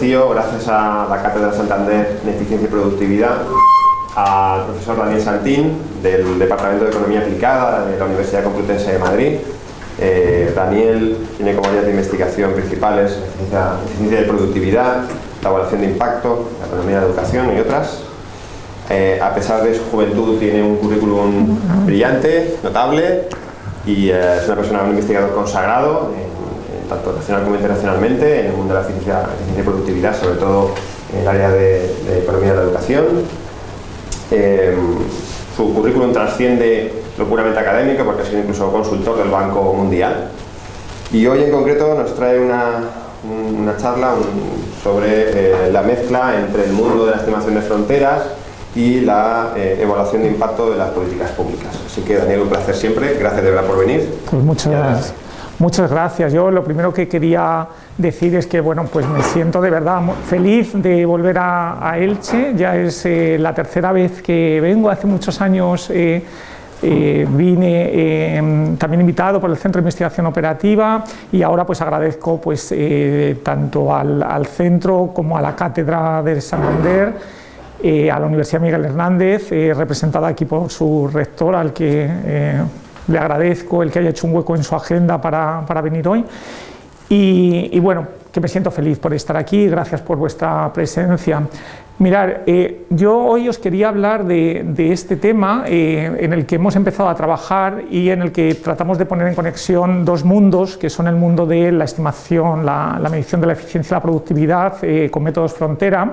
Gracias a la Cátedra Santander de Eficiencia y Productividad, al profesor Daniel Santín del Departamento de Economía Aplicada de la Universidad Complutense de Madrid. Eh, Daniel tiene como áreas de investigación principales la eficiencia, de productividad, la evaluación de impacto, la economía de la educación y otras. Eh, a pesar de su juventud tiene un currículum brillante, notable y es una persona, un investigador consagrado tanto nacional como internacionalmente, en el mundo de la eficiencia, y productividad, sobre todo en el área de, economía de la educación. Eh, su currículum trasciende lo puramente académico porque ha sido incluso consultor del Banco Mundial. Y hoy en concreto nos trae una, una charla sobre eh, la mezcla entre el mundo de la estimación de fronteras y la eh, evaluación de impacto de las políticas públicas. Así que Daniel, un placer siempre, gracias de verdad por venir. Pues muchas gracias. Muchas gracias. Yo lo primero que quería decir es que bueno, pues me siento de verdad feliz de volver a, Elche. Ya es eh, la tercera vez que vengo. Hace muchos años eh, eh, vine también invitado por el Centro de Investigación Operativa y ahora pues agradezco pues tanto al, al, centro como a la Cátedra de Santander a la Universidad Miguel Hernández, representada aquí por su rector, al que le agradezco el que haya hecho un hueco en su agenda para, para venir hoy. Y, bueno, que me siento feliz por estar aquí, gracias por vuestra presencia. Mirar, eh, yo hoy os quería hablar de, de este tema eh, en el que hemos empezado a trabajar y en el que tratamos de poner en conexión dos mundos, que son el mundo de la estimación, la, la medición de la eficiencia y la productividad eh, con métodos frontera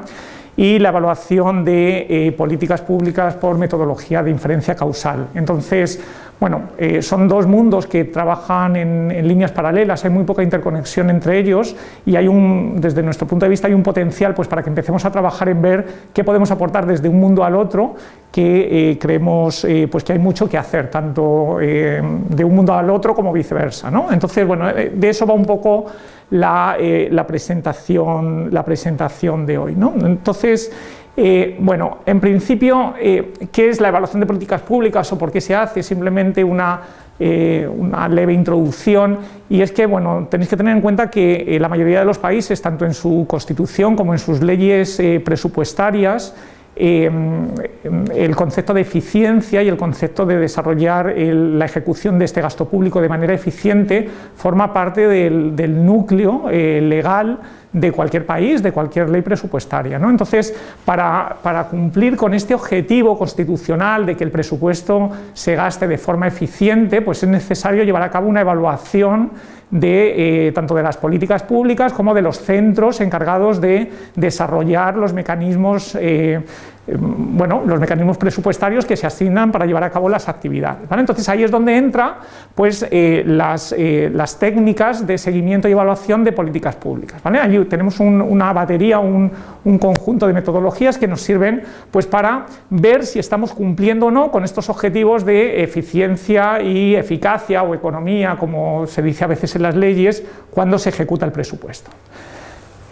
y la evaluación de políticas públicas por metodología de inferencia causal. Entonces, bueno, eh, son dos mundos que trabajan en, líneas paralelas, hay muy poca interconexión entre ellos y hay un, desde nuestro punto de vista hay un potencial pues, para que empecemos a trabajar en ver qué podemos aportar desde un mundo al otro, que eh, creemos eh, pues, que hay mucho que hacer, tanto de un mundo al otro como viceversa. ¿no? Entonces, bueno, de eso va un poco la, la, presentación, la presentación de hoy. ¿no? Entonces, eh, bueno, en principio, eh, ¿qué es la evaluación de políticas públicas o por qué se hace? Simplemente una, eh, una leve introducción y es que, bueno, tenéis que tener en cuenta que la mayoría de los países, tanto en su constitución como en sus leyes presupuestarias, el concepto de eficiencia y el concepto de desarrollar la ejecución de este gasto público de manera eficiente forma parte del núcleo legal de cualquier país, de cualquier ley presupuestaria. ¿no? Entonces, para, para, cumplir con este objetivo constitucional de que el presupuesto se gaste de forma eficiente, pues es necesario llevar a cabo una evaluación de, eh, tanto de las políticas públicas como de los centros encargados de desarrollar los mecanismos eh, bueno, los mecanismos presupuestarios que se asignan para llevar a cabo las actividades. Entonces ahí es donde entra pues, eh, las, eh, las, técnicas de seguimiento y evaluación de políticas públicas. ¿vale? Allí tenemos una batería, un, un, conjunto de metodologías que nos sirven pues, para ver si estamos cumpliendo o no con estos objetivos de eficiencia y eficacia o economía, como se dice a veces en las leyes, cuando se ejecuta el presupuesto.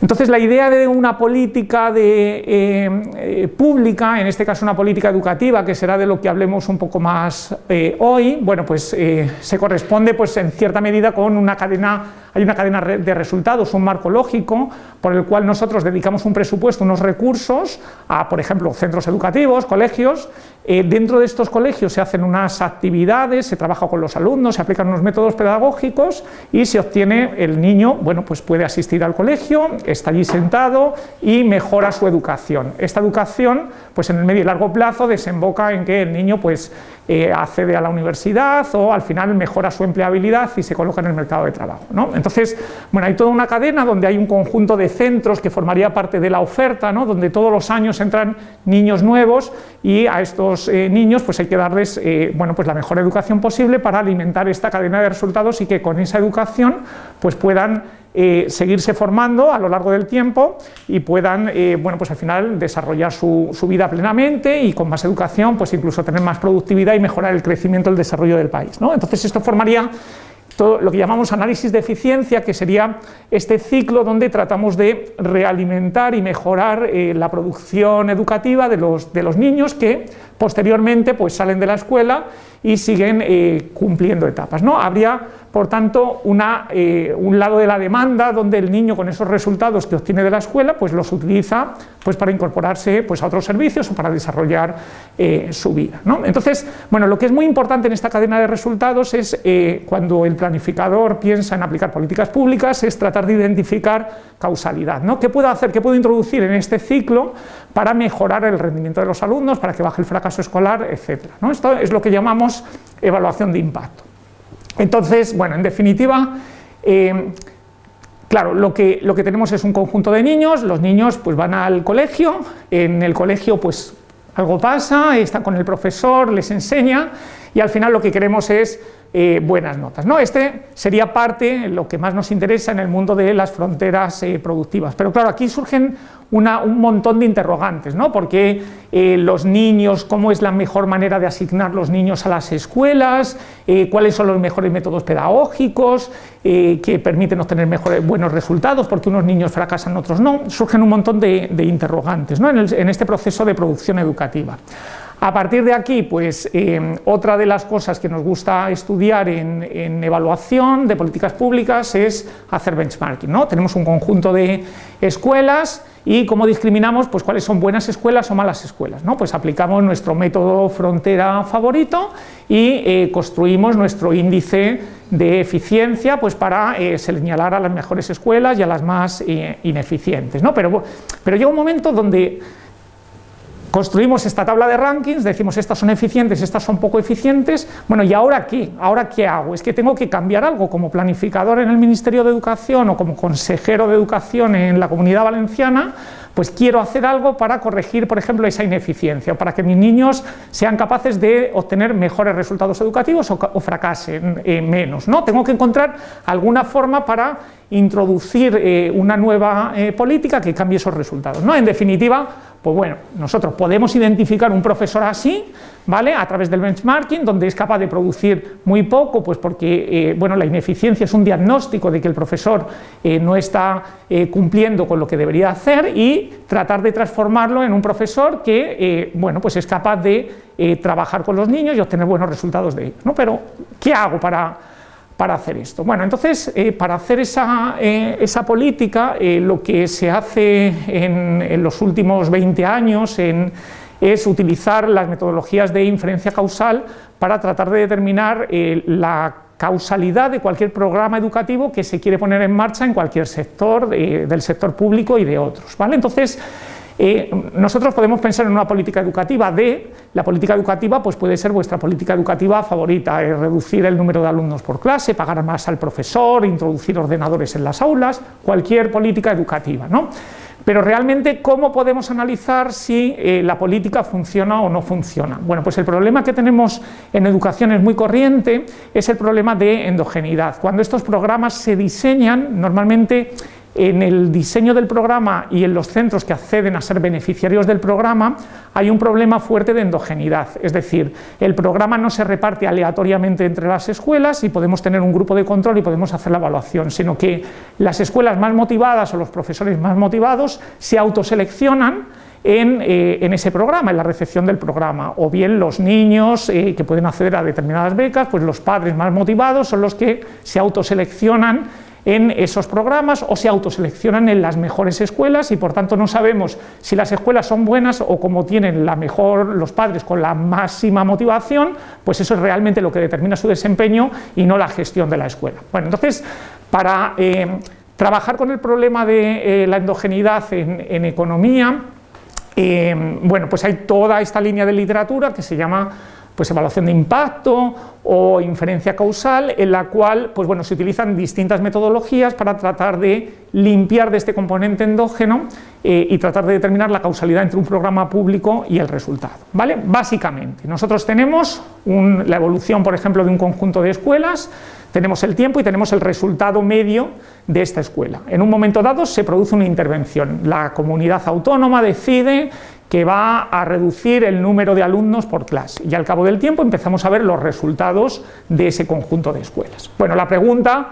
Entonces la idea de una política eh, eh, pública, en este caso una política educativa, que será de lo que hablemos un poco más eh, hoy, bueno pues se corresponde pues en cierta medida con una cadena hay una cadena de resultados, un marco lógico por el cual nosotros dedicamos un presupuesto, unos recursos a, por ejemplo, centros educativos, colegios. Dentro de estos colegios se hacen unas actividades, se trabaja con los alumnos, se aplican unos métodos pedagógicos y se obtiene el niño, bueno, pues puede asistir al colegio, está allí sentado y mejora su educación. Esta educación, pues en el medio y largo plazo desemboca en que el niño, pues eh, accede a la universidad o al final mejora su empleabilidad y se coloca en el mercado de trabajo. ¿no? Entonces, bueno, hay toda una cadena donde hay un conjunto de centros que formaría parte de la oferta, ¿no? donde todos los años entran niños nuevos y a estos eh, niños pues hay que darles eh, bueno, pues la mejor educación posible para alimentar esta cadena de resultados y que con esa educación pues puedan seguirse formando a lo largo del tiempo y puedan, bueno, pues al final desarrollar su, vida plenamente y con más educación, pues incluso tener más productividad y mejorar el crecimiento y el desarrollo del país. ¿no? Entonces esto formaría todo lo que llamamos análisis de eficiencia, que sería este ciclo donde tratamos de realimentar y mejorar eh, la producción educativa de los, de los niños que posteriormente pues, salen de la escuela y siguen eh, cumpliendo etapas. ¿no? Habría por tanto, una, eh, un lado de la demanda donde el niño con esos resultados que obtiene de la escuela, pues los utiliza pues, para incorporarse pues, a otros servicios o para desarrollar eh, su vida. Entonces, bueno, lo que es muy importante en esta cadena de resultados es cuando el planificador piensa en aplicar políticas públicas, es tratar de identificar causalidad. ¿no? ¿Qué puedo hacer, qué puedo introducir en este ciclo para mejorar el rendimiento de los alumnos, para que baje el fracaso escolar, etcétera? Esto es lo que llamamos evaluación de impacto. Entonces, bueno, en definitiva, eh, claro, lo que, lo que tenemos es un conjunto de niños, los niños pues van al colegio, en el colegio pues algo pasa, está con el profesor, les enseña y al final lo que queremos es eh, buenas notas. ¿no? Este sería parte, lo que más nos interesa en el mundo de las fronteras eh, productivas. Pero claro, aquí surgen un montón de interrogantes, ¿no? porque eh, los niños, cómo es la mejor manera de asignar los niños a las escuelas, cuáles son los mejores métodos pedagógicos que permiten obtener mejores, buenos resultados, porque unos niños fracasan, otros no, surgen un montón de, interrogantes ¿no? en este proceso de producción educativa. A partir de aquí, pues eh, otra de las cosas que nos gusta estudiar en, evaluación de políticas públicas es hacer benchmarking. ¿no? Tenemos un conjunto de escuelas y cómo discriminamos pues, cuáles son buenas escuelas o malas escuelas. ¿no? Pues aplicamos nuestro método frontera favorito y eh, construimos nuestro índice de eficiencia pues, para eh, señalar a las mejores escuelas y a las más ineficientes. ¿no? Pero, pero llega un momento donde Construimos esta tabla de rankings, decimos estas son eficientes, estas son poco eficientes, bueno, ¿y ahora qué? ¿Ahora qué hago? Es que tengo que cambiar algo como planificador en el Ministerio de Educación o como consejero de Educación en la Comunidad Valenciana, pues quiero hacer algo para corregir, por ejemplo, esa ineficiencia, para que mis niños sean capaces de obtener mejores resultados educativos o, fracasen eh, menos. ¿no? Tengo que encontrar alguna forma para introducir eh, una nueva eh, política que cambie esos resultados. ¿no? En definitiva, pues bueno, nosotros podemos identificar un profesor así, ¿vale? A través del benchmarking, donde es capaz de producir muy poco, pues porque, eh, bueno, la ineficiencia es un diagnóstico de que el profesor eh, no está eh, cumpliendo con lo que debería hacer y tratar de transformarlo en un profesor que, bueno, pues es capaz de trabajar con los niños y obtener buenos resultados de ellos, ¿no? Pero, ¿qué hago para para hacer esto. Bueno, entonces, eh, para hacer esa, eh, esa política, eh, lo que se hace en, los últimos 20 años es utilizar las metodologías de inferencia causal para tratar de determinar la causalidad de cualquier programa educativo que se quiere poner en marcha en cualquier sector, del sector público y de otros. ¿vale? Entonces, eh, nosotros podemos pensar en una política educativa de, la política educativa pues puede ser vuestra política educativa favorita, reducir el número de alumnos por clase, pagar más al profesor, introducir ordenadores en las aulas, cualquier política educativa. ¿no? Pero realmente, ¿cómo podemos analizar si eh, la política funciona o no funciona? Bueno, pues el problema que tenemos en educación es muy corriente, es el problema de endogeneidad. Cuando estos programas se diseñan, normalmente en el diseño del programa y en los centros que acceden a ser beneficiarios del programa hay un problema fuerte de endogeneidad, es decir, el programa no se reparte aleatoriamente entre las escuelas y podemos tener un grupo de control y podemos hacer la evaluación, sino que las escuelas más motivadas o los profesores más motivados se autoseleccionan en, eh, en, ese programa, en la recepción del programa, o bien los niños eh, que pueden acceder a determinadas becas, pues los padres más motivados son los que se autoseleccionan en esos programas o se autoseleccionan en las mejores escuelas y por tanto no sabemos si las escuelas son buenas o como tienen la mejor los padres con la máxima motivación, pues eso es realmente lo que determina su desempeño y no la gestión de la escuela. Bueno, entonces, para eh, trabajar con el problema de eh, la endogeneidad en, economía, eh, bueno, pues hay toda esta línea de literatura que se llama pues evaluación de impacto o inferencia causal, en la cual pues bueno, se utilizan distintas metodologías para tratar de limpiar de este componente endógeno eh, y tratar de determinar la causalidad entre un programa público y el resultado. ¿vale? Básicamente, nosotros tenemos la evolución, por ejemplo, de un conjunto de escuelas, tenemos el tiempo y tenemos el resultado medio de esta escuela. En un momento dado se produce una intervención, la comunidad autónoma decide que va a reducir el número de alumnos por clase y al cabo del tiempo empezamos a ver los resultados de ese conjunto de escuelas. Bueno, la pregunta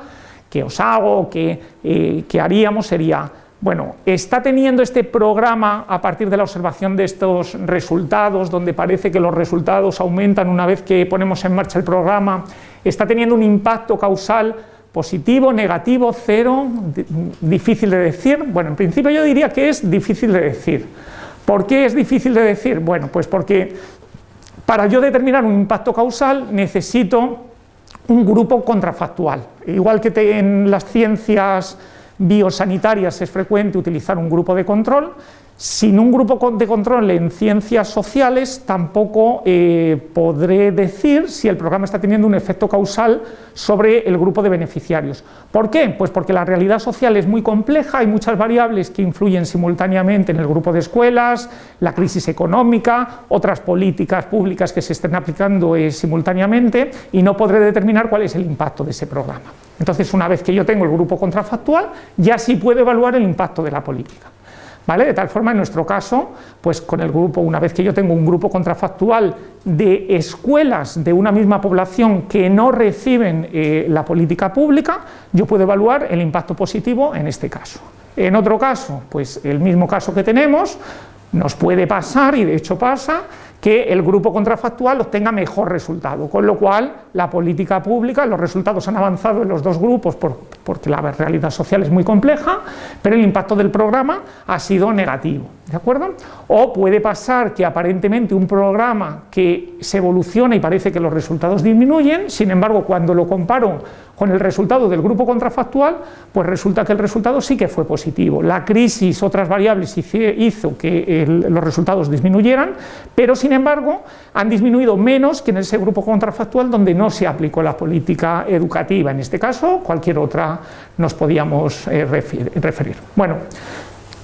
que os hago, que, eh, que haríamos sería, Bueno, está teniendo este programa a partir de la observación de estos resultados, donde parece que los resultados aumentan una vez que ponemos en marcha el programa, está teniendo un impacto causal positivo, negativo, cero, difícil de decir. Bueno, en principio yo diría que es difícil de decir. ¿Por qué es difícil de decir? Bueno, pues porque para yo determinar un impacto causal necesito un grupo contrafactual. Igual que en las ciencias biosanitarias es frecuente utilizar un grupo de control, sin un grupo de control en ciencias sociales tampoco eh, podré decir si el programa está teniendo un efecto causal sobre el grupo de beneficiarios. ¿Por qué? Pues porque la realidad social es muy compleja, hay muchas variables que influyen simultáneamente en el grupo de escuelas, la crisis económica, otras políticas públicas que se estén aplicando eh, simultáneamente y no podré determinar cuál es el impacto de ese programa. Entonces, una vez que yo tengo el grupo contrafactual, ya sí puedo evaluar el impacto de la política. De tal forma, en nuestro caso, pues con el grupo, una vez que yo tengo un grupo contrafactual de escuelas de una misma población que no reciben eh, la política pública, yo puedo evaluar el impacto positivo en este caso. En otro caso, pues el mismo caso que tenemos, nos puede pasar, y de hecho pasa, que el grupo contrafactual obtenga mejor resultado, con lo cual la política pública, los resultados han avanzado en los dos grupos porque la realidad social es muy compleja, pero el impacto del programa ha sido negativo, ¿de acuerdo? O puede pasar que aparentemente un programa que se evoluciona y parece que los resultados disminuyen, sin embargo cuando lo comparo con el resultado del grupo contrafactual, pues resulta que el resultado sí que fue positivo. La crisis, otras variables hizo que los resultados disminuyeran, pero sin embargo han disminuido menos que en ese grupo contrafactual donde no se aplicó la política educativa. En este caso, cualquier otra nos podíamos eh, referir. Bueno,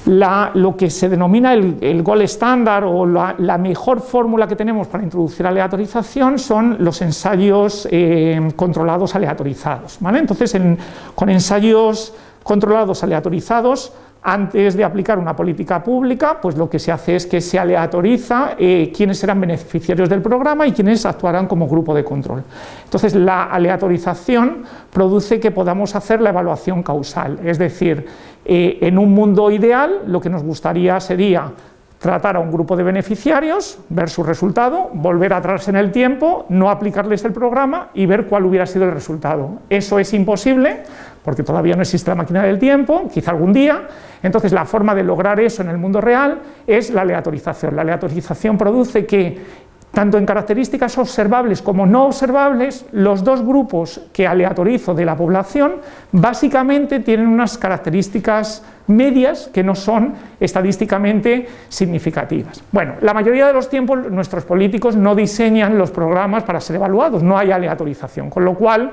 lo que se denomina el, el gol estándar o la, mejor fórmula que tenemos para introducir aleatorización son los ensayos eh, controlados aleatorizados. Entonces, con ensayos controlados aleatorizados antes de aplicar una política pública, pues lo que se hace es que se aleatoriza eh, quiénes serán beneficiarios del programa y quiénes actuarán como grupo de control. Entonces, la aleatorización produce que podamos hacer la evaluación causal, es decir, eh, en un mundo ideal lo que nos gustaría sería tratar a un grupo de beneficiarios, ver su resultado, volver atrás en el tiempo, no aplicarles el programa y ver cuál hubiera sido el resultado. Eso es imposible porque todavía no existe la máquina del tiempo, quizá algún día, entonces la forma de lograr eso en el mundo real es la aleatorización. La aleatorización produce que tanto en características observables como no observables, los dos grupos que aleatorizo de la población básicamente tienen unas características medias que no son estadísticamente significativas. Bueno, la mayoría de los tiempos nuestros políticos no diseñan los programas para ser evaluados, no hay aleatorización, con lo cual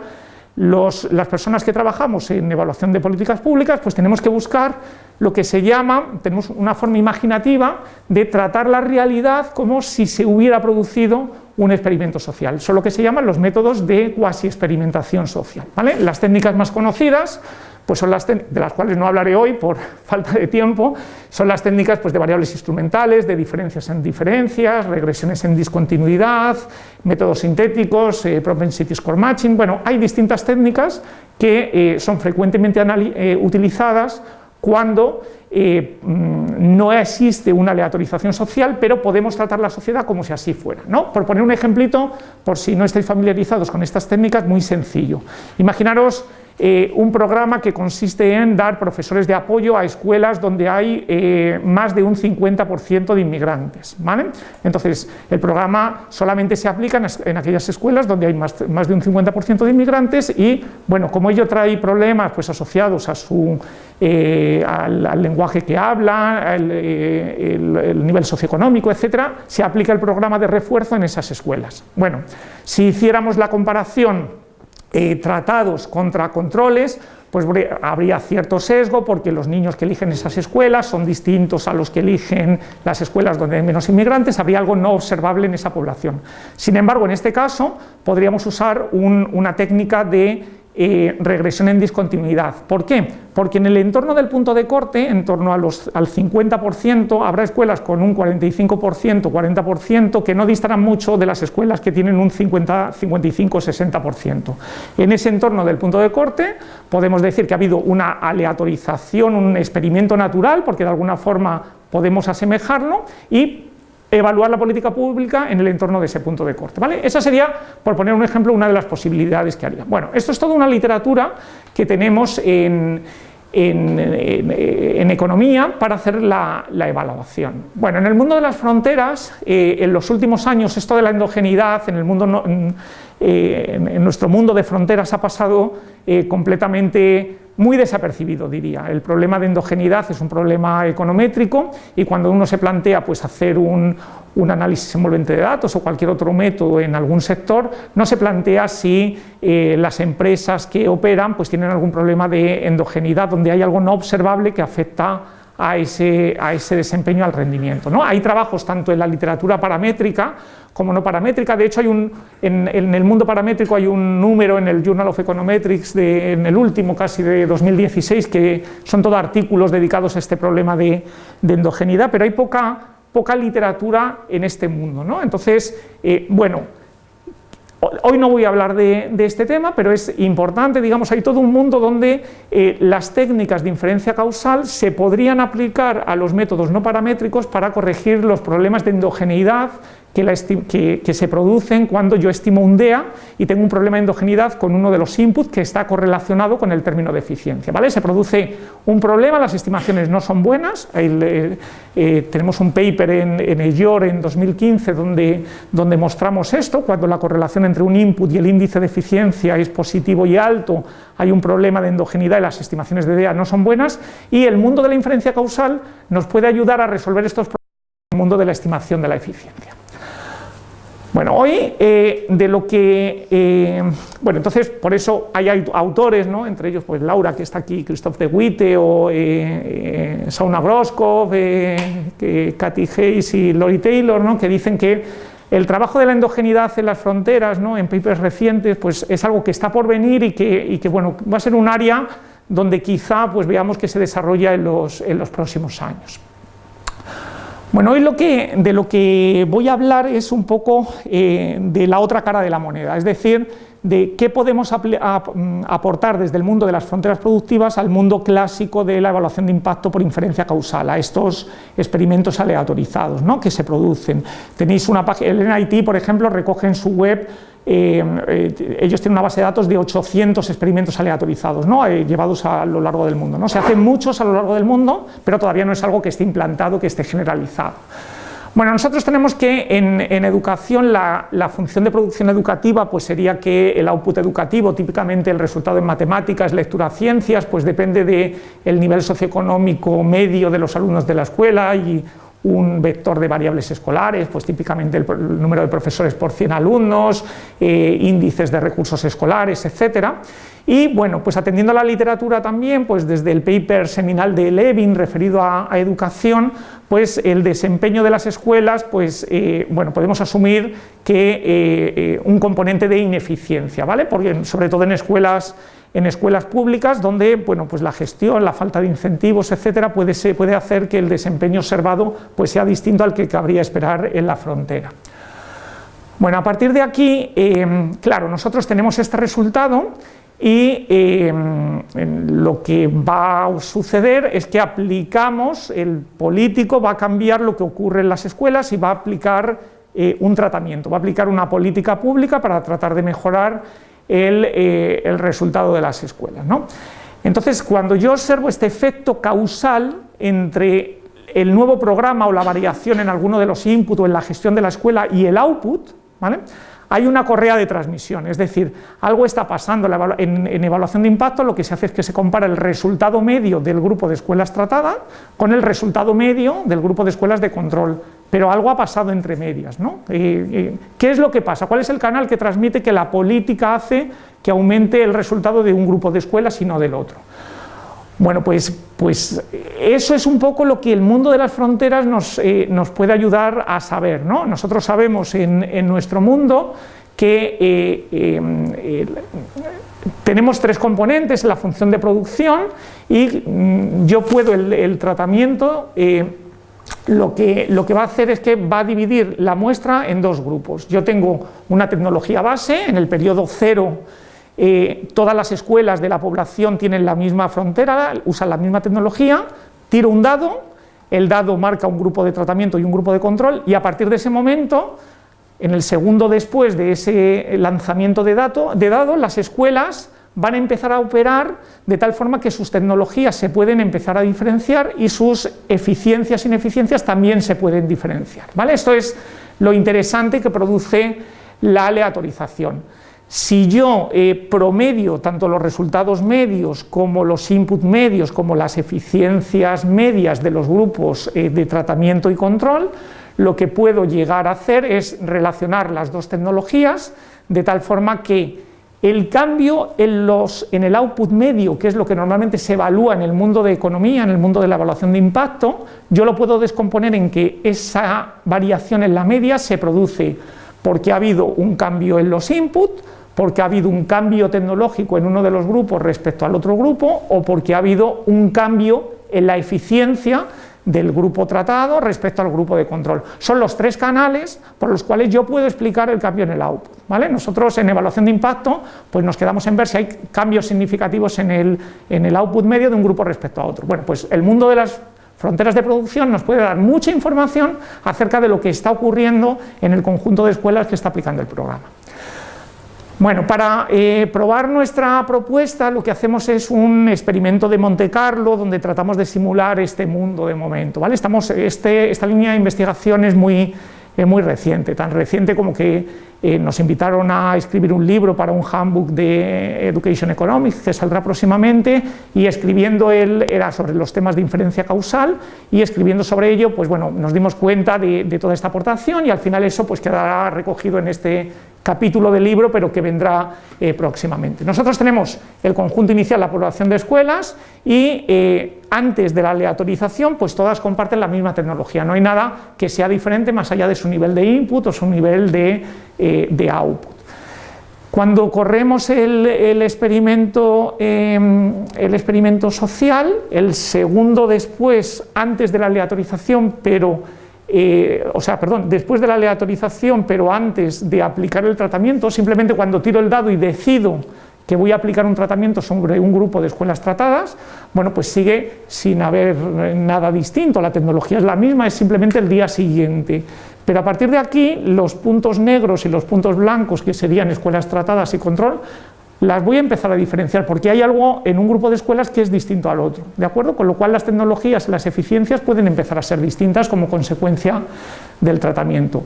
las personas que trabajamos en evaluación de políticas públicas, pues tenemos que buscar lo que se llama, tenemos una forma imaginativa de tratar la realidad como si se hubiera producido un experimento social. Son lo que se llaman los métodos de cuasi experimentación social. Las técnicas más conocidas pues son las de las cuales no hablaré hoy por falta de tiempo, son las técnicas pues, de variables instrumentales, de diferencias en diferencias, regresiones en discontinuidad, métodos sintéticos, eh, propensity score matching, bueno, hay distintas técnicas que eh, son frecuentemente eh, utilizadas cuando mm, no existe una aleatorización social, pero podemos tratar la sociedad como si así fuera. ¿no? Por poner un ejemplito, por si no estáis familiarizados con estas técnicas, muy sencillo. Imaginaros eh, un programa que consiste en dar profesores de apoyo a escuelas donde hay eh, más de un 50% de inmigrantes. ¿vale? Entonces, el programa solamente se aplica en, aquellas escuelas donde hay más, de un 50% de inmigrantes y, bueno, como ello trae problemas pues, asociados a su, eh, al, lenguaje que habla, el, el nivel socioeconómico, etcétera, se aplica el programa de refuerzo en esas escuelas. Bueno, si hiciéramos la comparación eh, tratados contra controles, pues habría cierto sesgo porque los niños que eligen esas escuelas son distintos a los que eligen las escuelas donde hay menos inmigrantes, habría algo no observable en esa población. Sin embargo, en este caso podríamos usar una técnica de eh, regresión en discontinuidad. ¿Por qué? Porque en el entorno del punto de corte, en torno al 50%, habrá escuelas con un 45%, 40%, que no distarán mucho de las escuelas que tienen un 50, 55, 60%. En ese entorno del punto de corte podemos decir que ha habido una aleatorización, un experimento natural, porque de alguna forma podemos asemejarlo, y evaluar la política pública en el entorno de ese punto de corte. ¿vale? Esa sería, por poner un ejemplo, una de las posibilidades que haría. Bueno, esto es toda una literatura que tenemos en, en, economía para hacer la, evaluación. Bueno, en el mundo de las fronteras, eh, en los últimos años esto de la endogeneidad en, el mundo, eh, en, nuestro mundo de fronteras ha pasado eh, completamente muy desapercibido, diría. El problema de endogeneidad es un problema econométrico y cuando uno se plantea pues, hacer un, análisis envolvente de datos o cualquier otro método en algún sector, no se plantea si eh, las empresas que operan pues, tienen algún problema de endogeneidad, donde hay algo no observable que afecta a ese, a ese desempeño, al rendimiento. ¿no? Hay trabajos tanto en la literatura paramétrica como no paramétrica, de hecho hay un, en, el mundo paramétrico hay un número en el Journal of Econometrics, de, en el último casi de 2016, que son todos artículos dedicados a este problema de, de endogeneidad, pero hay poca, poca literatura en este mundo. ¿no? Entonces, eh, bueno, Hoy no voy a hablar de, este tema, pero es importante, digamos, hay todo un mundo donde eh, las técnicas de inferencia causal se podrían aplicar a los métodos no paramétricos para corregir los problemas de endogeneidad que, se producen cuando yo estimo un DEA y tengo un problema de endogeneidad con uno de los inputs que está correlacionado con el término de eficiencia. ¿vale? Se produce un problema, las estimaciones no son buenas, eh, eh, tenemos un paper en, en EYOR en 2015 donde, donde mostramos esto, cuando la correlación entre un input y el índice de eficiencia es positivo y alto, hay un problema de endogeneidad y las estimaciones de DEA no son buenas, y el mundo de la inferencia causal nos puede ayudar a resolver estos problemas en el mundo de la estimación de la eficiencia. Bueno, hoy eh, de lo que, eh, bueno, entonces por eso hay autores, ¿no? entre ellos pues Laura que está aquí, Christoph de Witte o eh, Sauna Groskov, Katy Hayes y Lori Taylor, ¿no? que dicen que el trabajo de la endogeneidad en las fronteras, ¿no? en papers recientes, pues es algo que está por venir y que, bueno, va a ser un área donde quizá pues veamos que se desarrolla en los próximos años. Bueno, hoy lo que, de lo que voy a hablar es un poco eh, de la otra cara de la moneda, es decir, de qué podemos mm, aportar desde el mundo de las fronteras productivas al mundo clásico de la evaluación de impacto por inferencia causal, a estos experimentos aleatorizados ¿no? que se producen. Tenéis una página, el NIT, por ejemplo, recoge en su web eh, eh, ellos tienen una base de datos de 800 experimentos aleatorizados, ¿no? Eh, llevados a lo largo del mundo. ¿no? Se hacen muchos a lo largo del mundo, pero todavía no es algo que esté implantado, que esté generalizado. Bueno, nosotros tenemos que en, educación la, función de producción educativa pues sería que el output educativo, típicamente el resultado en matemáticas, lectura, ciencias, pues depende del el nivel socioeconómico medio de los alumnos de la escuela y un vector de variables escolares, pues típicamente el, número de profesores por 100 alumnos, eh, índices de recursos escolares, etcétera. Y bueno, pues atendiendo a la literatura también, pues desde el paper seminal de Levin referido a, educación, pues el desempeño de las escuelas, pues eh, bueno, podemos asumir que eh, un componente de ineficiencia, ¿vale? Porque sobre todo en escuelas en escuelas públicas donde bueno, pues la gestión, la falta de incentivos, etcétera, puede, puede hacer que el desempeño observado pues sea distinto al que cabría esperar en la frontera. Bueno, a partir de aquí, eh, claro, nosotros tenemos este resultado y eh, lo que va a suceder es que aplicamos, el político va a cambiar lo que ocurre en las escuelas y va a aplicar eh, un tratamiento, va a aplicar una política pública para tratar de mejorar eh, el, resultado de las escuelas. ¿no? Entonces, cuando yo observo este efecto causal entre el nuevo programa o la variación en alguno de los inputs o en la gestión de la escuela y el output, ¿vale? hay una correa de transmisión, es decir, algo está pasando en, evaluación de impacto, lo que se hace es que se compara el resultado medio del grupo de escuelas tratadas con el resultado medio del grupo de escuelas de control pero algo ha pasado entre medias. ¿no? ¿Qué es lo que pasa? ¿Cuál es el canal que transmite que la política hace que aumente el resultado de un grupo de escuelas y no del otro? Bueno, pues, pues eso es un poco lo que el mundo de las fronteras nos, eh, puede ayudar a saber. ¿no? Nosotros sabemos en, nuestro mundo que eh, em, tenemos tres componentes, la función de producción y mm, yo puedo el, tratamiento, eh, lo, que, lo que va a hacer es que va a dividir la muestra en dos grupos. Yo tengo una tecnología base, en el periodo cero eh, todas las escuelas de la población tienen la misma frontera, usan la misma tecnología, tiro un dado, el dado marca un grupo de tratamiento y un grupo de control y a partir de ese momento en el segundo después de ese lanzamiento de, datos, de dados, las escuelas van a empezar a operar de tal forma que sus tecnologías se pueden empezar a diferenciar y sus eficiencias e ineficiencias también se pueden diferenciar. ¿vale? Esto es lo interesante que produce la aleatorización. Si yo eh, promedio tanto los resultados medios como los input medios como las eficiencias medias de los grupos eh, de tratamiento y control, lo que puedo llegar a hacer es relacionar las dos tecnologías de tal forma que el cambio en, los, en el output medio, que es lo que normalmente se evalúa en el mundo de economía, en el mundo de la evaluación de impacto, yo lo puedo descomponer en que esa variación en la media se produce porque ha habido un cambio en los inputs, porque ha habido un cambio tecnológico en uno de los grupos respecto al otro grupo o porque ha habido un cambio en la eficiencia del grupo tratado respecto al grupo de control. Son los tres canales por los cuales yo puedo explicar el cambio en el output. ¿vale? Nosotros en evaluación de impacto pues nos quedamos en ver si hay cambios significativos en el, en el output medio de un grupo respecto a otro. Bueno, pues el mundo de las fronteras de producción nos puede dar mucha información acerca de lo que está ocurriendo en el conjunto de escuelas que está aplicando el programa. Bueno, para eh, probar nuestra propuesta lo que hacemos es un experimento de Monte Carlo donde tratamos de simular este mundo de momento. ¿vale? Estamos, este, esta línea de investigación es muy, muy reciente, tan reciente como que eh, nos invitaron a escribir un libro para un handbook de Education Economics que saldrá próximamente y escribiendo él era sobre los temas de inferencia causal y escribiendo sobre ello pues bueno nos dimos cuenta de, de toda esta aportación y al final eso pues quedará recogido en este capítulo del libro, pero que vendrá eh, próximamente. Nosotros tenemos el conjunto inicial, la población de escuelas, y eh, antes de la aleatorización, pues todas comparten la misma tecnología, no hay nada que sea diferente más allá de su nivel de input o su nivel de, eh, output. Cuando corremos el, experimento, em, el experimento social, el segundo después, antes de la aleatorización, pero eh, o sea, perdón, después de la aleatorización, pero antes de aplicar el tratamiento, simplemente cuando tiro el dado y decido que voy a aplicar un tratamiento sobre un grupo de escuelas tratadas, bueno, pues sigue sin haber nada distinto, la tecnología es la misma, es simplemente el día siguiente. Pero a partir de aquí, los puntos negros y los puntos blancos, que serían escuelas tratadas y control, las voy a empezar a diferenciar porque hay algo en un grupo de escuelas que es distinto al otro, ¿de acuerdo? Con lo cual las tecnologías, las eficiencias pueden empezar a ser distintas como consecuencia del tratamiento.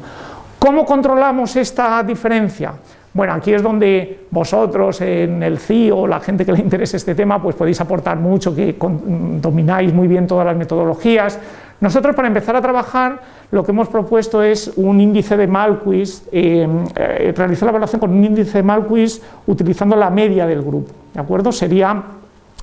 ¿Cómo controlamos esta diferencia? Bueno, aquí es donde vosotros en el CIO, la gente que le interese este tema, pues podéis aportar mucho, que domináis muy bien todas las metodologías, nosotros para empezar a trabajar lo que hemos propuesto es un índice de Malquist, eh, eh, realizar la evaluación con un índice de Malquist utilizando la media del grupo, ¿de acuerdo? Sería,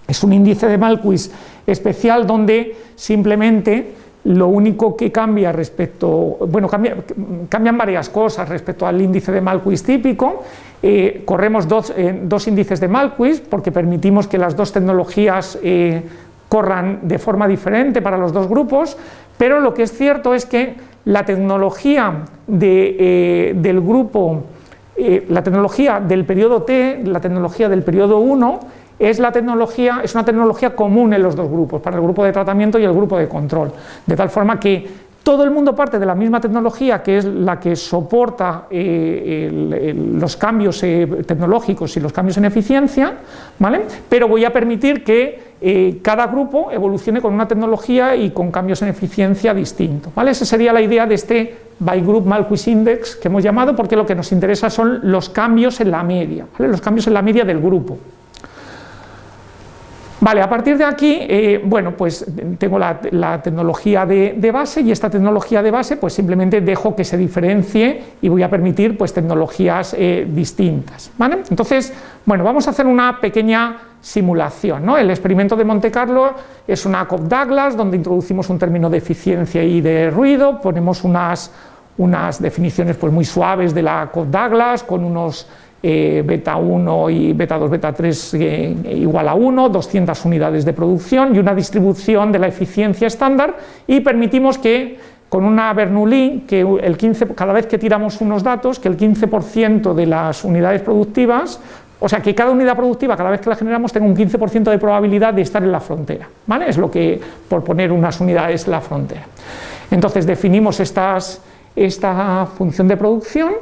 es un índice de Malquist especial donde simplemente lo único que cambia respecto, bueno, cambian varias cosas respecto al índice de Malquist típico, eh, corremos dos, dos, índices de Malquist porque permitimos que las dos tecnologías corran de forma diferente para los dos grupos, pero lo que es cierto es que la tecnología eh, del grupo, eh, la tecnología del periodo T, la tecnología del periodo 1, es, la tecnología, es una tecnología común en los dos grupos, para el grupo de tratamiento y el grupo de control, de tal forma que todo el mundo parte de la misma tecnología que es la que soporta eh, los cambios tecnológicos y los cambios en eficiencia, ¿vale? pero voy a permitir que eh, cada grupo evolucione con una tecnología y con cambios en eficiencia distintos. ¿vale? Esa sería la idea de este by group Malquis Index que hemos llamado, porque lo que nos interesa son los cambios en la media, los cambios en la media del grupo. Vale, a partir de aquí, eh, bueno, pues tengo la, tecnología de, base y esta tecnología de base pues simplemente dejo que se diferencie y voy a permitir pues tecnologías eh, distintas, ¿vale? Entonces, bueno, vamos a hacer una pequeña simulación, ¿no? El experimento de Monte Carlo es una Cobb-Douglas donde introducimos un término de eficiencia y de ruido, ponemos unas, unas definiciones pues muy suaves de la Cobb-Douglas con unos eh, beta 1 y beta 2, beta 3 eh, igual a 1, 200 unidades de producción y una distribución de la eficiencia estándar y permitimos que con una Bernoulli, que el 15, cada vez que tiramos unos datos, que el 15% de las unidades productivas o sea, que cada unidad productiva, cada vez que la generamos, tenga un 15% de probabilidad de estar en la frontera. ¿vale? Es lo que, por poner unas unidades, la frontera. Entonces definimos estas, esta función de producción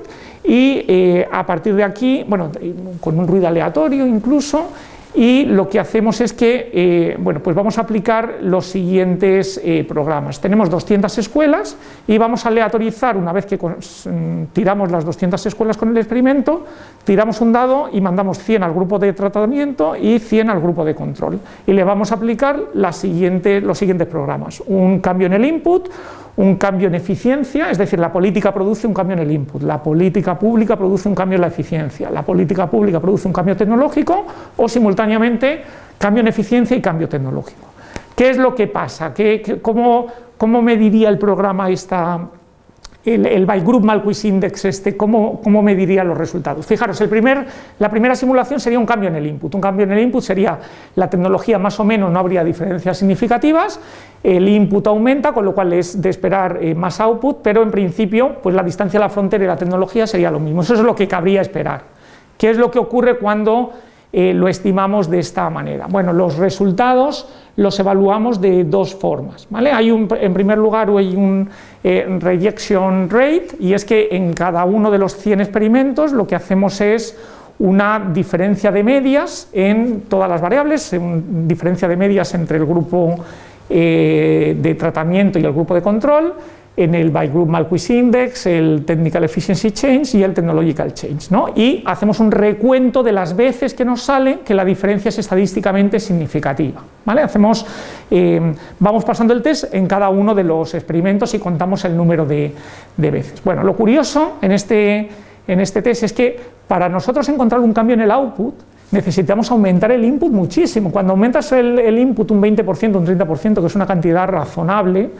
y eh, a partir de aquí, bueno, con un ruido aleatorio incluso, y lo que hacemos es que eh, bueno, pues vamos a aplicar los siguientes eh, programas. Tenemos 200 escuelas y vamos a aleatorizar una vez que tiramos las 200 escuelas con el experimento, tiramos un dado y mandamos 100 al grupo de tratamiento y 100 al grupo de control. Y le vamos a aplicar los siguientes programas. Un cambio en el input, un cambio en eficiencia, es decir, la política produce un cambio en el input, la política pública produce un cambio en la eficiencia, la política pública produce un cambio tecnológico o simultáneamente cambio en eficiencia y cambio tecnológico. ¿Qué es lo que pasa? ¿Qué, cómo, ¿Cómo mediría el programa esta, el, el Bygroup Malquis Index, este, ¿cómo, ¿cómo, mediría los resultados? Fijaros, el la primera simulación sería un cambio en el input. Un cambio en el input sería la tecnología más o menos, no habría diferencias significativas, el input aumenta, con lo cual es de esperar eh, más output, pero en principio pues la distancia a la frontera y la tecnología sería lo mismo. Eso es lo que cabría esperar. ¿Qué es lo que ocurre cuando eh, lo estimamos de esta manera? Bueno, los resultados los evaluamos de dos formas. ¿vale? Hay un, en primer lugar hay un eh, rejection rate y es que en cada uno de los 100 experimentos lo que hacemos es una diferencia de medias en todas las variables, diferencia de medias entre el grupo eh, de tratamiento y el grupo de control, en el by group Malquis Index, el Technical Efficiency Change y el Technological Change. ¿no? Y hacemos un recuento de las veces que nos sale que la diferencia es estadísticamente significativa. ¿vale? Hacemos, eh, vamos pasando el test en cada uno de los experimentos y contamos el número de, veces. Bueno, lo curioso en este, en este test es que para nosotros encontrar un cambio en el output necesitamos aumentar el input muchísimo. Cuando aumentas el, el input un 20%, un 30%, que es una cantidad razonable,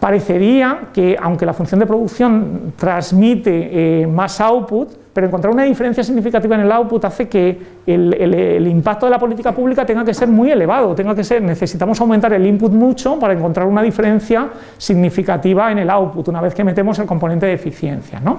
parecería que aunque la función de producción transmite eh, más output, pero encontrar una diferencia significativa en el output hace que el, impacto de la política pública tenga que ser muy elevado, tenga que ser, necesitamos aumentar el input mucho para encontrar una diferencia significativa en el output, una vez que metemos el componente de eficiencia. ¿no?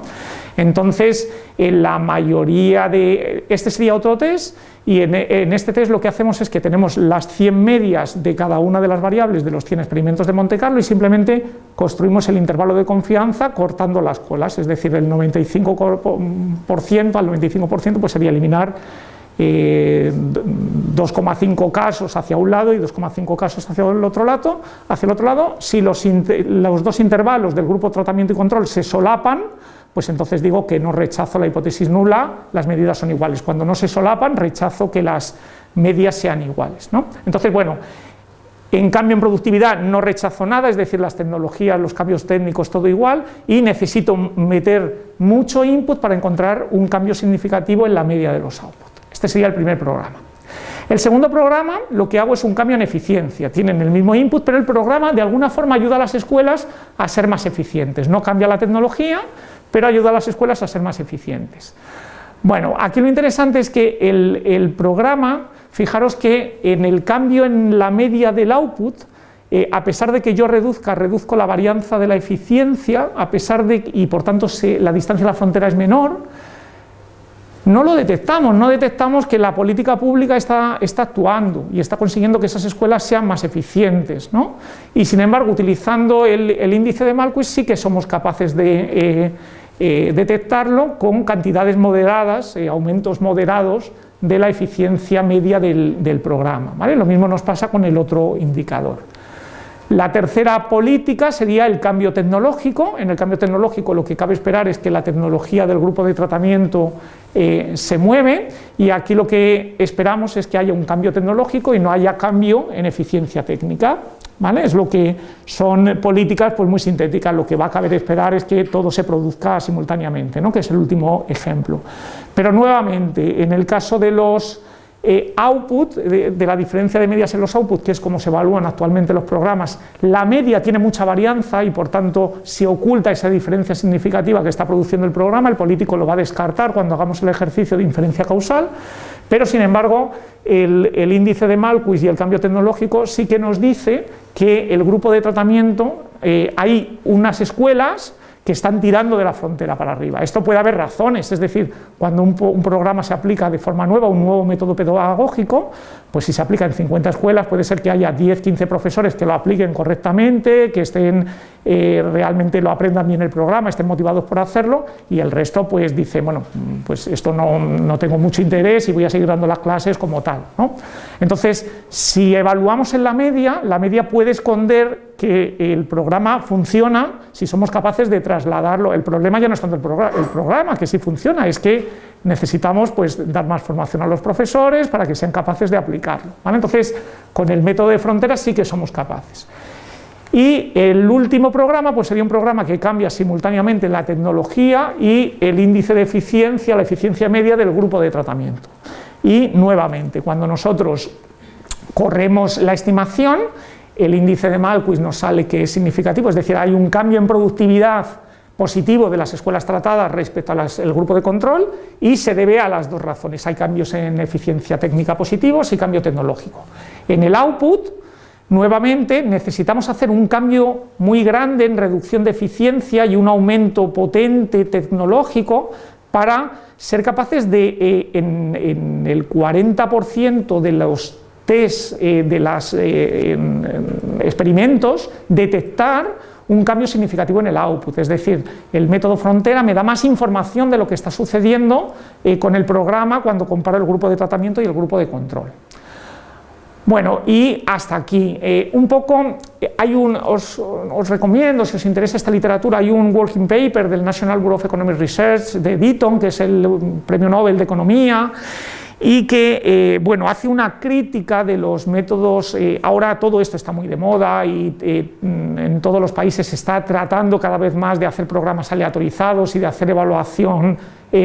Entonces, en la mayoría de... Este sería otro test, y en, en, este test lo que hacemos es que tenemos las 100 medias de cada una de las variables de los 100 experimentos de Monte Carlo y simplemente construimos el intervalo de confianza cortando las colas, es decir, el 95% al 95% pues sería eliminar 2,5 eh, casos hacia un lado y 2,5 casos hacia el otro lado, hacia el otro lado. Si los, los dos intervalos del grupo tratamiento y control se solapan, pues entonces digo que no rechazo la hipótesis nula, las medidas son iguales. Cuando no se solapan, rechazo que las medias sean iguales. ¿no? Entonces, bueno, en cambio en productividad no rechazo nada, es decir, las tecnologías, los cambios técnicos, todo igual, y necesito meter mucho input para encontrar un cambio significativo en la media de los outputs. Este sería el primer programa. El segundo programa lo que hago es un cambio en eficiencia, tienen el mismo input, pero el programa de alguna forma ayuda a las escuelas a ser más eficientes, no cambia la tecnología, pero ayuda a las escuelas a ser más eficientes. Bueno, aquí lo interesante es que el, programa, fijaros que en el cambio en la media del output, eh, a pesar de que yo reduzca, reduzco la varianza de la eficiencia, a pesar de, y por tanto la distancia a la frontera es menor, no lo detectamos, no detectamos que la política pública está, actuando y está consiguiendo que esas escuelas sean más eficientes. ¿no? Y sin embargo, utilizando el, índice de Malquis sí que somos capaces de eh, eh, detectarlo con cantidades moderadas, aumentos moderados de la eficiencia media del, del programa. ¿vale? Lo mismo nos pasa con el otro indicador. La tercera política sería el cambio tecnológico. En el cambio tecnológico lo que cabe esperar es que la tecnología del grupo de tratamiento eh, se mueve y aquí lo que esperamos es que haya un cambio tecnológico y no haya cambio en eficiencia técnica. ¿Vale? Es lo que son políticas pues, muy sintéticas, lo que va a caber esperar es que todo se produzca simultáneamente, ¿no? que es el último ejemplo. Pero nuevamente, en el caso de los eh, output, de, la diferencia de medias en los outputs, que es como se evalúan actualmente los programas, la media tiene mucha varianza y por tanto se oculta esa diferencia significativa que está produciendo el programa, el político lo va a descartar cuando hagamos el ejercicio de inferencia causal, pero sin embargo el, índice de Malquis y el cambio tecnológico sí que nos dice que el grupo de tratamiento, eh, hay unas escuelas que están tirando de la frontera para arriba. Esto puede haber razones, es decir, cuando un, programa se aplica de forma nueva, un nuevo método pedagógico, pues si se aplica en 50 escuelas puede ser que haya 10, 15 profesores que lo apliquen correctamente, que estén eh, realmente lo aprendan bien el programa, estén motivados por hacerlo y el resto pues dice, bueno, pues esto no, no tengo mucho interés y voy a seguir dando las clases como tal. ¿no? Entonces, si evaluamos en la media, la media puede esconder que el programa funciona si somos capaces de trasladarlo. El problema ya no es tanto el, programa, el programa que sí funciona, es que necesitamos pues, dar más formación a los profesores para que sean capaces de aplicarlo. Entonces, con el método de fronteras sí que somos capaces. Y el último programa pues sería un programa que cambia simultáneamente la tecnología y el índice de eficiencia, la eficiencia media del grupo de tratamiento. Y nuevamente, cuando nosotros corremos la estimación, el índice de Malquis nos sale que es significativo, es decir, hay un cambio en productividad positivo de las escuelas tratadas respecto al grupo de control y se debe a las dos razones. Hay cambios en eficiencia técnica positivos y cambio tecnológico. En el output, nuevamente, necesitamos hacer un cambio muy grande en reducción de eficiencia y un aumento potente tecnológico para ser capaces de, eh, en, el 40% de los test eh, de los eh, experimentos, detectar un cambio significativo en el output, es decir, el método frontera me da más información de lo que está sucediendo eh, con el programa cuando comparo el grupo de tratamiento y el grupo de control. Bueno, y hasta aquí. Eh, un poco, hay un, os, os, recomiendo, si os interesa esta literatura, hay un working paper del National Bureau of Economic Research de Deaton, que es el premio Nobel de Economía, y que eh, bueno, hace una crítica de los métodos, eh, ahora todo esto está muy de moda y eh, en todos los países se está tratando cada vez más de hacer programas aleatorizados y de hacer evaluación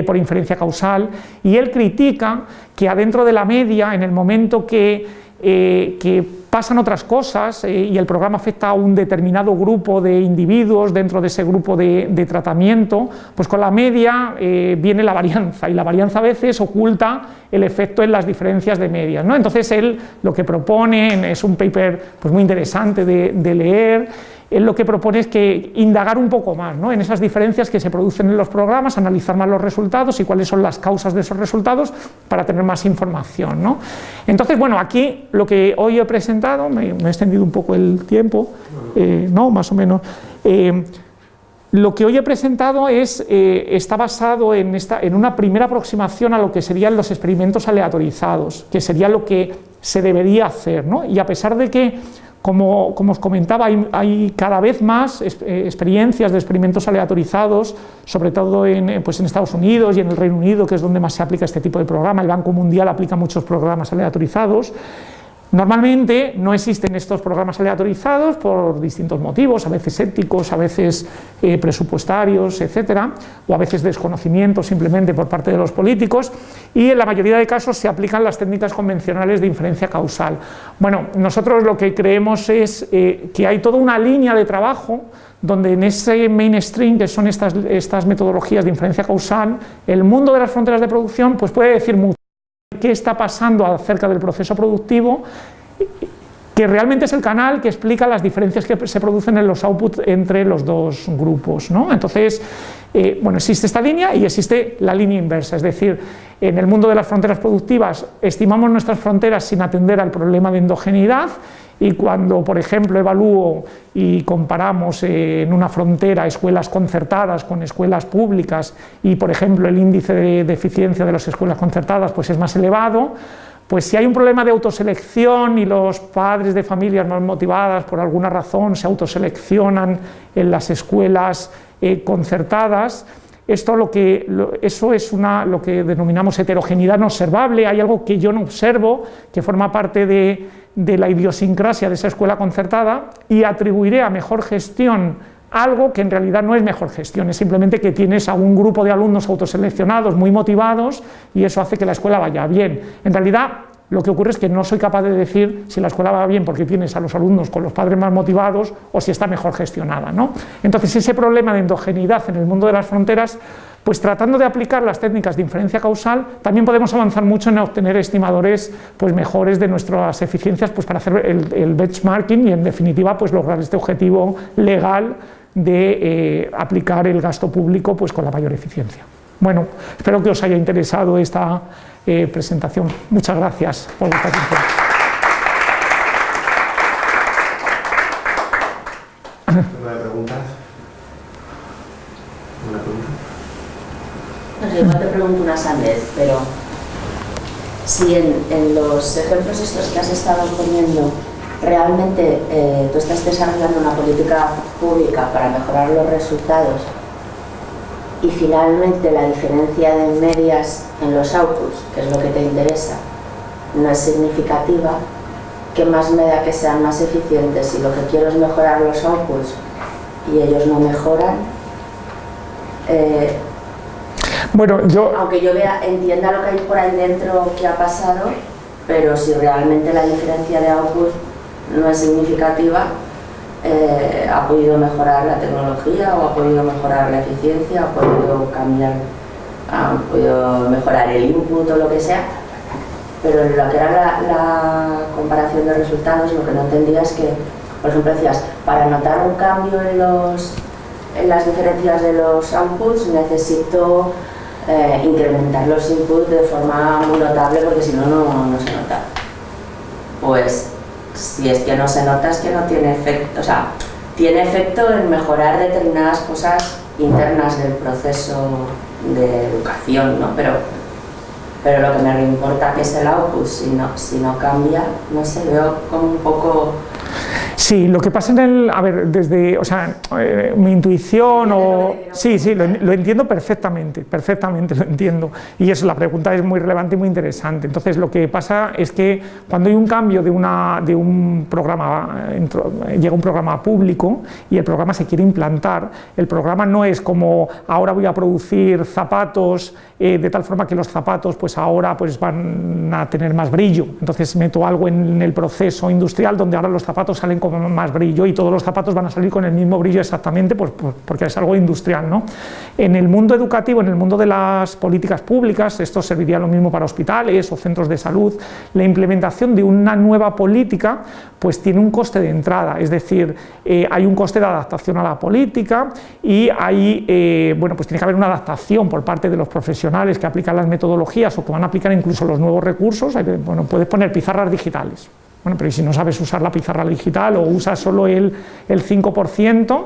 por inferencia causal, y él critica que adentro de la media, en el momento que, que pasan otras cosas eh, y el programa afecta a un determinado grupo de individuos dentro de ese grupo de, tratamiento, pues con la media eh, viene la varianza y la varianza a veces oculta el efecto en las diferencias de medias. ¿no? Entonces él lo que propone es un paper pues, muy interesante de leer, él lo que propone es que indagar un poco más ¿no? en esas diferencias que se producen en los programas, analizar más los resultados y cuáles son las causas de esos resultados para tener más información. ¿no? Entonces, bueno, aquí lo que hoy he presentado, me, he extendido un poco el tiempo, eh, no, más o menos, eh, lo que hoy he presentado es, eh, está basado en una primera aproximación a lo que serían los experimentos aleatorizados, que sería lo que se debería hacer, ¿no? y a pesar de que como, os comentaba, hay, cada vez más eh, experiencias de experimentos aleatorizados, sobre todo en, eh, pues en Estados Unidos y en el Reino Unido, que es donde más se aplica este tipo de programa. El Banco Mundial aplica muchos programas aleatorizados. Normalmente no existen estos programas aleatorizados por distintos motivos, a veces éticos, a veces eh, presupuestarios, etcétera, o a veces desconocimiento simplemente por parte de los políticos, y en la mayoría de casos se aplican las técnicas convencionales de inferencia causal. Bueno, nosotros lo que creemos es eh, que hay toda una línea de trabajo donde en ese mainstream, que son estas, estas metodologías de inferencia causal, el mundo de las fronteras de producción pues puede decir mucho qué está pasando acerca del proceso productivo, que realmente es el canal que explica las diferencias que se producen en los outputs entre los dos grupos. ¿no? Entonces, eh, bueno, existe esta línea y existe la línea inversa, es decir, en el mundo de las fronteras productivas estimamos nuestras fronteras sin atender al problema de endogeneidad y cuando, por ejemplo, evalúo y comparamos en una frontera escuelas concertadas con escuelas públicas y, por ejemplo, el índice de, eficiencia de las escuelas concertadas pues es más elevado, pues si hay un problema de autoselección y los padres de familias más motivadas por alguna razón se autoseleccionan en las escuelas eh, concertadas, esto lo que, eso es una, lo que denominamos heterogeneidad no observable, hay algo que yo no observo, que forma parte de, de la idiosincrasia de esa escuela concertada y atribuiré a mejor gestión algo que en realidad no es mejor gestión, es simplemente que tienes a un grupo de alumnos autoseleccionados muy motivados y eso hace que la escuela vaya bien. En realidad lo que ocurre es que no soy capaz de decir si la escuela va bien porque tienes a los alumnos con los padres más motivados o si está mejor gestionada. ¿no? Entonces ese problema de endogeneidad en el mundo de las fronteras, pues tratando de aplicar las técnicas de inferencia causal, también podemos avanzar mucho en obtener estimadores pues, mejores de nuestras eficiencias pues, para hacer el, benchmarking y en definitiva pues, lograr este objetivo legal de eh, aplicar el gasto público pues, con la mayor eficiencia. Bueno, espero que os haya interesado esta eh, presentación. Muchas gracias por vuestra atención. ¿Una pregunta? ¿Una pregunta? Igual te pregunto una vez, pero si en, los ejemplos estos que has estado poniendo realmente eh, tú estás desarrollando una política pública para mejorar los resultados y finalmente la diferencia de medias en los outputs, que es lo que te interesa, no es significativa, ¿qué más me da que sean más eficientes? Si lo que quiero es mejorar los outputs y ellos no mejoran, eh, bueno, yo... aunque yo vea, entienda lo que hay por ahí dentro que ha pasado, pero si realmente la diferencia de output no es significativa, eh, ha podido mejorar la tecnología o ha podido mejorar la eficiencia, ha podido cambiar, ha podido mejorar el input o lo que sea, pero lo que era la, comparación de resultados lo que no entendía es que, por ejemplo, decías, para notar un cambio en, los, en las diferencias de los outputs necesito eh, incrementar los inputs de forma muy notable porque si no, no se nota. Pues si es que no se nota es que no tiene efecto, o sea, tiene efecto en mejorar determinadas cosas internas del proceso de educación, ¿no? Pero, pero lo que me importa que es el output, si no, si no cambia, no sé, veo como un poco Sí, lo que pasa en el, a ver, desde, o sea, eh, mi intuición o... Sí, sí, lo, entiendo perfectamente, perfectamente lo entiendo. Y eso, la pregunta es muy relevante y muy interesante. Entonces, lo que pasa es que cuando hay un cambio de, una, de un programa, llega un programa público y el programa se quiere implantar, el programa no es como ahora voy a producir zapatos eh, de tal forma que los zapatos pues ahora pues van a tener más brillo. Entonces meto algo en el proceso industrial donde ahora los zapatos salen más brillo y todos los zapatos van a salir con el mismo brillo exactamente pues, pues, porque es algo industrial. ¿no? En el mundo educativo, en el mundo de las políticas públicas, esto serviría lo mismo para hospitales o centros de salud, la implementación de una nueva política pues tiene un coste de entrada, es decir, eh, hay un coste de adaptación a la política y hay, eh, bueno, pues tiene que haber una adaptación por parte de los profesionales que aplican las metodologías o que van a aplicar incluso los nuevos recursos, bueno, puedes poner pizarras digitales, bueno, pero si no sabes usar la pizarra digital o usas solo el, el 5%,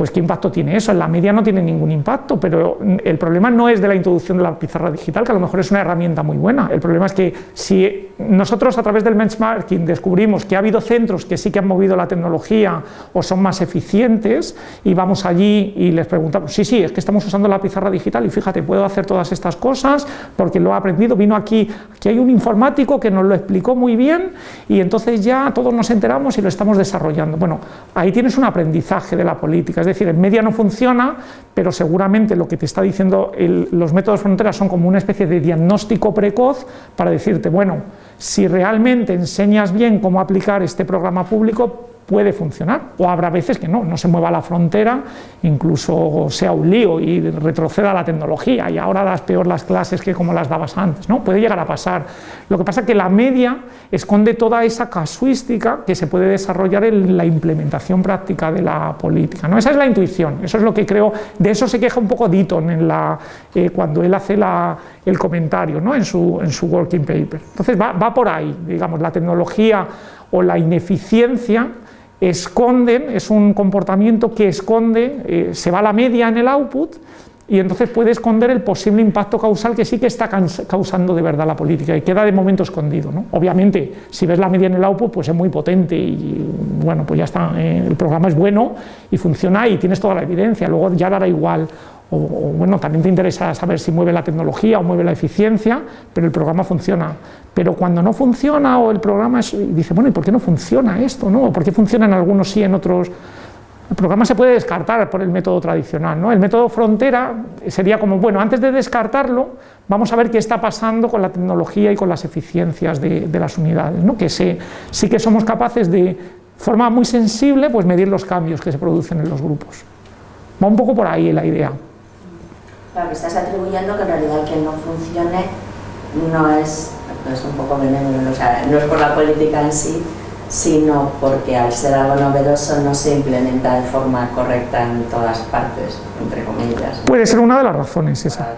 pues ¿qué impacto tiene eso? En la media no tiene ningún impacto, pero el problema no es de la introducción de la pizarra digital, que a lo mejor es una herramienta muy buena, el problema es que si nosotros a través del benchmarking descubrimos que ha habido centros que sí que han movido la tecnología o son más eficientes y vamos allí y les preguntamos, sí, sí, es que estamos usando la pizarra digital y fíjate, puedo hacer todas estas cosas porque lo he aprendido, vino aquí, que hay un informático que nos lo explicó muy bien y entonces ya todos nos enteramos y lo estamos desarrollando. Bueno, ahí tienes un aprendizaje de la política, decir, en media no funciona, pero seguramente lo que te está diciendo los métodos fronteras son como una especie de diagnóstico precoz para decirte, bueno, si realmente enseñas bien cómo aplicar este programa público, puede funcionar, o habrá veces que no, no se mueva la frontera, incluso sea un lío y retroceda la tecnología y ahora das peor las clases que como las dabas antes, ¿no? puede llegar a pasar. Lo que pasa es que la media esconde toda esa casuística que se puede desarrollar en la implementación práctica de la política. ¿no? Esa es la intuición, eso es lo que creo, de eso se queja un poco Ditton en la, eh, cuando él hace la, el comentario ¿no? en, su, en su working paper. Entonces va, va por ahí, digamos, la tecnología o la ineficiencia esconden, es un comportamiento que esconde, eh, se va la media en el output y entonces puede esconder el posible impacto causal que sí que está causando de verdad la política y queda de momento escondido. ¿no? Obviamente, si ves la media en el output, pues es muy potente y bueno, pues ya está, eh, el programa es bueno y funciona y tienes toda la evidencia, luego ya dará igual o, bueno, también te interesa saber si mueve la tecnología o mueve la eficiencia, pero el programa funciona. Pero cuando no funciona o el programa dice, bueno, ¿y por qué no funciona esto? No? ¿Por qué funciona en algunos sí, en otros? El programa se puede descartar por el método tradicional. ¿no? El método frontera sería como, bueno, antes de descartarlo, vamos a ver qué está pasando con la tecnología y con las eficiencias de, las unidades, ¿no? que sí que somos capaces de, forma muy sensible, pues medir los cambios que se producen en los grupos. Va un poco por ahí la idea. Claro, que estás atribuyendo que en realidad que no funcione no es, es un poco benévolo, o sea, no es por la política en sí, sino porque al ser algo novedoso no se implementa de forma correcta en todas partes, entre comillas. Puede ser una de las razones esa.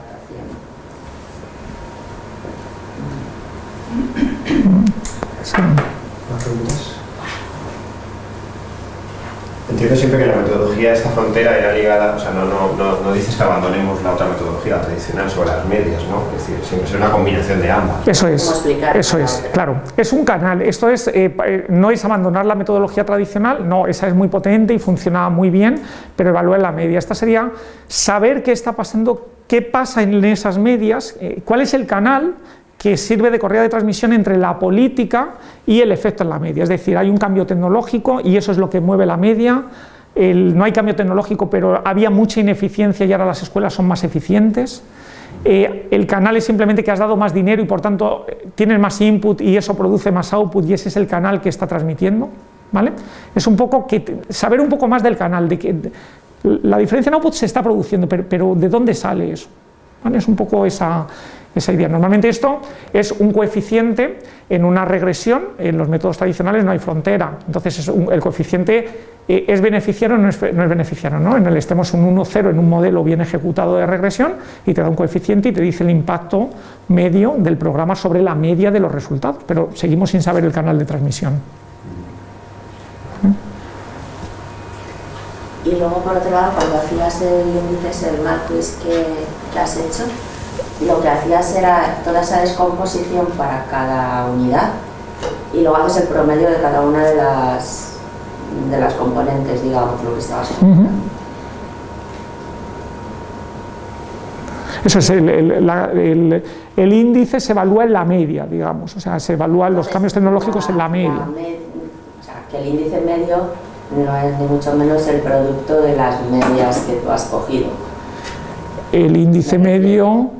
Sí. Entiendo siempre que la metodología de esta frontera era ligada, o sea, no, no, no, dices que abandonemos la otra metodología tradicional sobre las medias, ¿no? Es decir, siempre es una combinación de ambas. Eso es, eso es, claro. Es un canal, esto es, eh, eh, no es abandonar la metodología tradicional, no, esa es muy potente y funciona muy bien, pero evaluar la media. Esta sería saber qué está pasando, qué pasa en esas medias, eh, cuál es el canal que sirve de correa de transmisión entre la política y el efecto en la media. Es decir, hay un cambio tecnológico y eso es lo que mueve la media. no hay cambio tecnológico, pero había mucha ineficiencia y ahora las escuelas son más eficientes. Eh, el canal es simplemente que has dado más dinero y por tanto tienes más input y eso produce más output y ese es el canal que está transmitiendo. ¿vale? Es un poco que saber un poco más del canal, de que la diferencia en output se está produciendo, pero, pero ¿de dónde sale eso? Es un poco esa, esa idea. Normalmente esto es un coeficiente en una regresión, en los métodos tradicionales no hay frontera, entonces el coeficiente eh, es beneficiario o no es, beneficiario, ¿no? en el estemos un 1,0 en un modelo bien ejecutado de regresión y te da un coeficiente y te dice el impacto medio del programa sobre la media de los resultados, pero seguimos sin saber el canal de transmisión. Y luego por otro lado, cuando hacías el índice, el matrix que, que has hecho, lo que hacías era toda esa descomposición para cada unidad y luego haces el promedio de cada una de las, de las componentes, digamos, lo que estabas uh Eso es, el, el, índice se evalúa en la media, digamos, o sea, se evalúan los cambios tecnológicos en la media. o sea, que el índice medio no es ni mucho menos el producto de las medias que tú has cogido. El índice medio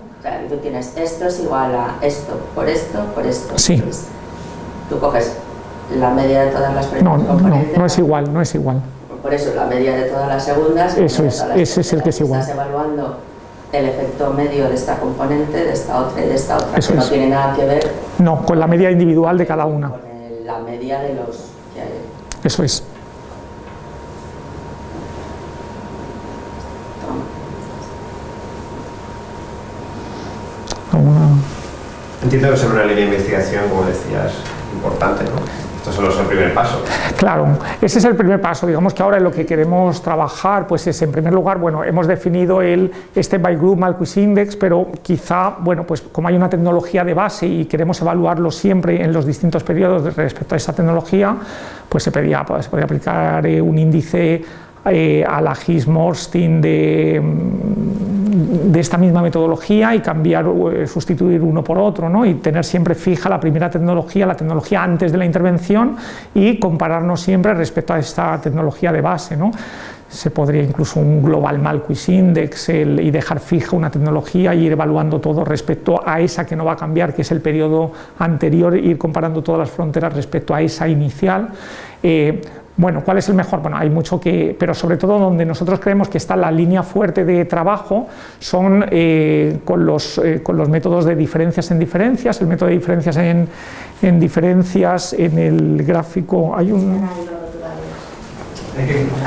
tú tienes esto es igual a esto, por esto, por esto. Sí. tú coges la media de todas las primeras no, no, no es igual, no es igual. Por eso la media de todas las segundas. Eso es, ese es el que es igual. Estás evaluando el efecto medio de esta componente, de esta otra y de esta otra, eso que no tiene nada que ver. No, con la media individual de cada una. Con la media de los que hay. Eso es. Entiendo que es una línea de investigación, como decías, importante, ¿no? Esto solo es el primer paso. Claro, ese es el primer paso. Digamos que ahora lo que queremos trabajar pues es, en primer lugar, bueno, hemos definido el Step by Group Malquis Index, pero quizá, bueno, pues como hay una tecnología de base y queremos evaluarlo siempre en los distintos periodos respecto a esa tecnología, pues se, pedía, pues, se podría aplicar eh, un índice eh, a la Gis-Morstin de, de, esta misma metodología y cambiar, eh, sustituir uno por otro ¿no? y tener siempre fija la primera tecnología, la tecnología antes de la intervención y compararnos siempre respecto a esta tecnología de base. ¿no? se podría incluso un global Malquis Index y dejar fija una tecnología y ir evaluando todo respecto a esa que no va a cambiar, que es el periodo anterior, ir comparando todas las fronteras respecto a esa inicial. Eh, bueno, ¿cuál es el mejor? Bueno, hay mucho que, pero sobre todo donde nosotros creemos que está la línea fuerte de trabajo son eh, con, los, eh, con, los, métodos de diferencias en diferencias, el método de diferencias en, en diferencias, en el gráfico, hay un...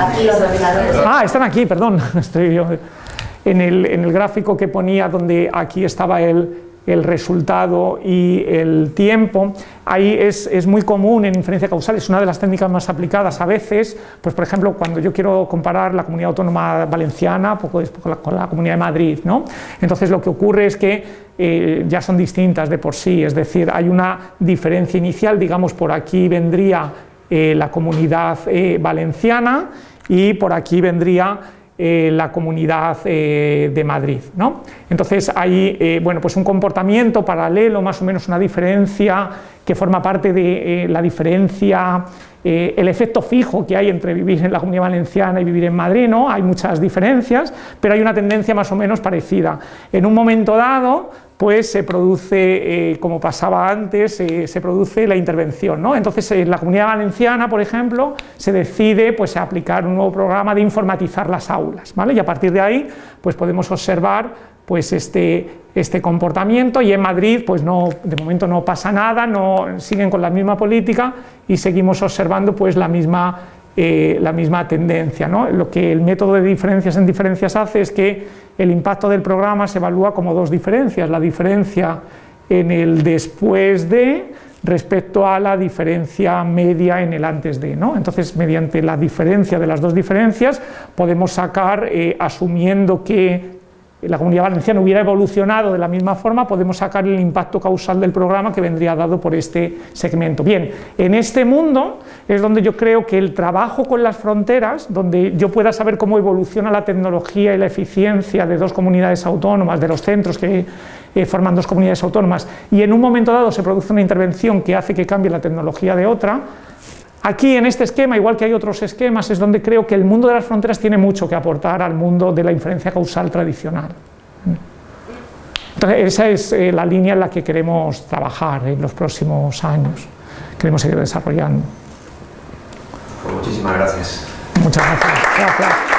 Aquí los Ah, están aquí, perdón, estoy yo. En el, en el gráfico que ponía donde aquí estaba el, el resultado y el tiempo. Ahí es, es, muy común en inferencia causal, es una de las técnicas más aplicadas a veces, pues por ejemplo cuando yo quiero comparar la comunidad autónoma valenciana poco con, la, con la comunidad de Madrid, ¿no? entonces lo que ocurre es que eh, ya son distintas de por sí, es decir, hay una diferencia inicial, digamos por aquí vendría eh, la comunidad eh, valenciana y por aquí vendría eh, la comunidad eh, de Madrid. ¿no? Entonces hay eh, bueno, pues un comportamiento paralelo, más o menos una diferencia que forma parte de la diferencia, eh, el efecto fijo que hay entre vivir en la Comunidad Valenciana y vivir en Madrid, ¿no? hay muchas diferencias, pero hay una tendencia más o menos parecida. En un momento dado, pues se produce, eh, como pasaba antes, se produce la intervención. ¿no? Entonces, en la Comunidad Valenciana, por ejemplo, se decide pues, aplicar un nuevo programa de informatizar las aulas, ¿vale? y a partir de ahí pues, podemos observar pues este, este comportamiento y en Madrid pues no, de momento no pasa nada, no, siguen con la misma política y seguimos observando pues la misma, eh, la misma tendencia. ¿no? Lo que el método de diferencias en diferencias hace es que el impacto del programa se evalúa como dos diferencias, la diferencia en el después de respecto a la diferencia media en el antes de. ¿no? Entonces, mediante la diferencia de las dos diferencias, podemos sacar, eh, asumiendo que la comunidad valenciana hubiera evolucionado de la misma forma, podemos sacar el impacto causal del programa que vendría dado por este segmento. Bien, en este mundo es donde yo creo que el trabajo con las fronteras, donde yo pueda saber cómo evoluciona la tecnología y la eficiencia de dos comunidades autónomas, de los centros que eh, forman dos comunidades autónomas, y en un momento dado se produce una intervención que hace que cambie la tecnología de otra, Aquí en este esquema, igual que hay otros esquemas, es donde creo que el mundo de las fronteras tiene mucho que aportar al mundo de la inferencia causal tradicional. Entonces, esa es eh, la línea en la que queremos trabajar en los próximos años, queremos seguir desarrollando. Pues muchísimas gracias. Muchas gracias. gracias.